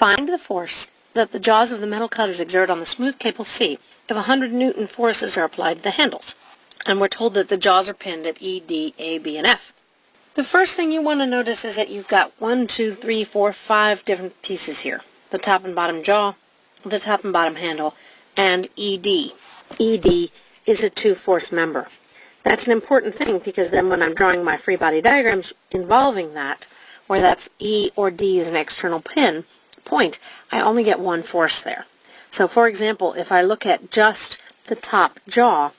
Find the force that the jaws of the metal cutters exert on the smooth cable C if 100 newton forces are applied to the handles. And we're told that the jaws are pinned at E, D, A, B, and F. The first thing you want to notice is that you've got one, two, three, four, five different pieces here. The top and bottom jaw, the top and bottom handle, and ED. ED is a two-force member. That's an important thing because then when I'm drawing my free body diagrams involving that, where that's E or D is an external pin, point, I only get one force there. So for example, if I look at just the top jaw,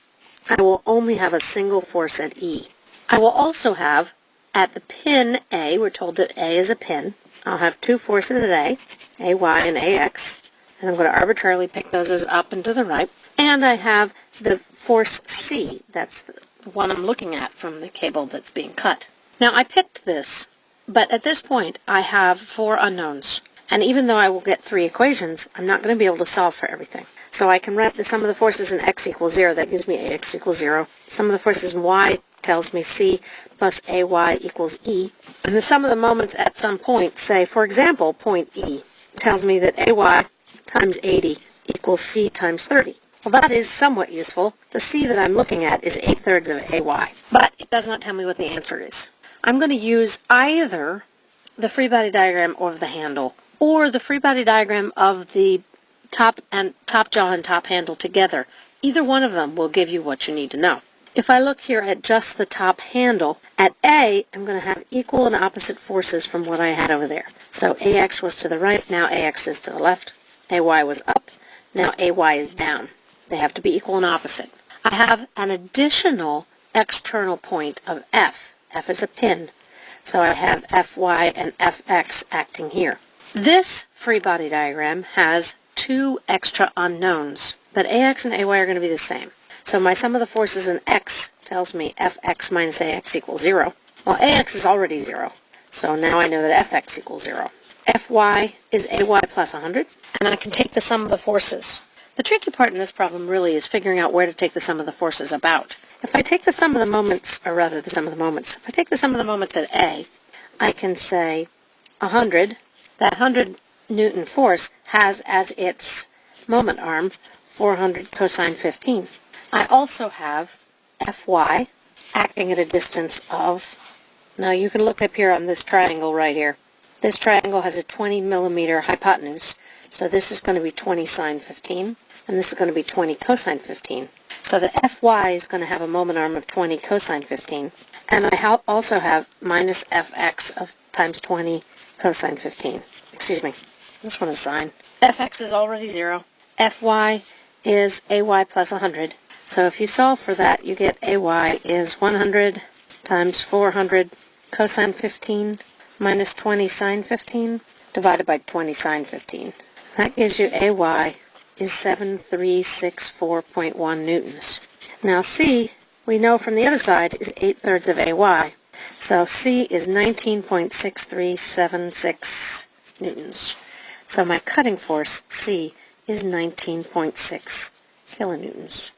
I will only have a single force at E. I will also have at the pin A, we're told that A is a pin, I'll have two forces at A, AY and AX, and I'm going to arbitrarily pick those as up and to the right. And I have the force C, that's the one I'm looking at from the cable that's being cut. Now I picked this, but at this point I have four unknowns. And even though I will get three equations, I'm not going to be able to solve for everything. So I can write the sum of the forces in x equals 0. That gives me ax equals 0. Sum of the forces in y tells me c plus ay equals e. And the sum of the moments at some point, say, for example, point E, tells me that ay times 80 equals c times 30. Well, that is somewhat useful. The c that I'm looking at is 8 thirds of ay, but it does not tell me what the answer is. I'm going to use either the free body diagram of the handle or the free body diagram of the top and top jaw and top handle together. Either one of them will give you what you need to know. If I look here at just the top handle, at A, I'm going to have equal and opposite forces from what I had over there. So AX was to the right, now AX is to the left. AY was up, now AY is down. They have to be equal and opposite. I have an additional external point of F. F is a pin. So I have Fy and Fx acting here. This free body diagram has two extra unknowns, but AX and AY are going to be the same. So my sum of the forces in X tells me Fx minus AX equals 0. Well, AX is already 0, so now I know that Fx equals 0. Fy is AY plus 100, and I can take the sum of the forces. The tricky part in this problem really is figuring out where to take the sum of the forces about. If I take the sum of the moments, or rather the sum of the moments, if I take the sum of the moments at A, I can say 100 that 100 Newton force has as its moment arm 400 cosine 15. I also have Fy acting at a distance of, now you can look up here on this triangle right here. This triangle has a 20 millimeter hypotenuse, so this is going to be 20 sine 15, and this is going to be 20 cosine 15. So the Fy is going to have a moment arm of 20 cosine 15, and I also have minus Fx of times 20 cosine 15 excuse me, this one is sine. fx is already 0. fy is ay plus 100. So if you solve for that, you get ay is 100 times 400 cosine 15 minus 20 sine 15 divided by 20 sine 15. That gives you ay is 7364.1 newtons. Now c, we know from the other side, is 8 thirds of ay. So c is 19.6376 newtons. So my cutting force, C, is 19.6 kilonewtons.